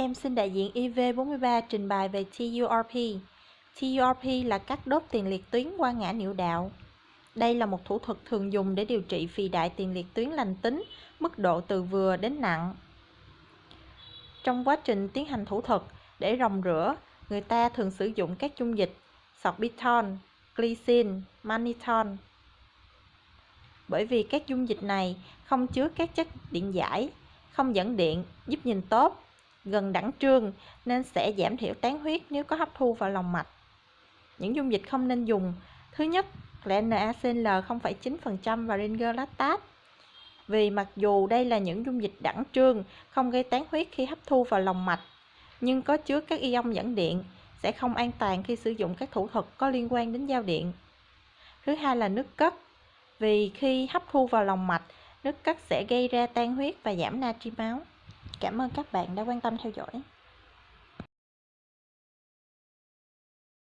Em xin đại diện IV43 trình bày về TURP. TURP là cắt đốt tiền liệt tuyến qua ngã niệu đạo. Đây là một thủ thuật thường dùng để điều trị phì đại tiền liệt tuyến lành tính, mức độ từ vừa đến nặng. Trong quá trình tiến hành thủ thuật, để rồng rửa, người ta thường sử dụng các dung dịch sorbitol, glycine, mannitol. Bởi vì các dung dịch này không chứa các chất điện giải, không dẫn điện, giúp nhìn tốt, gần đẳng trương nên sẽ giảm thiểu tán huyết nếu có hấp thu vào lòng mạch. Những dung dịch không nên dùng, thứ nhất là NaCl 0,9% và ringer lactate. Vì mặc dù đây là những dung dịch đẳng trương, không gây tán huyết khi hấp thu vào lòng mạch, nhưng có chứa các ion dẫn điện, sẽ không an toàn khi sử dụng các thủ thuật có liên quan đến giao điện. Thứ hai là nước cất, vì khi hấp thu vào lòng mạch, nước cất sẽ gây ra tan huyết và giảm natri máu. Cảm ơn các bạn đã quan tâm theo dõi.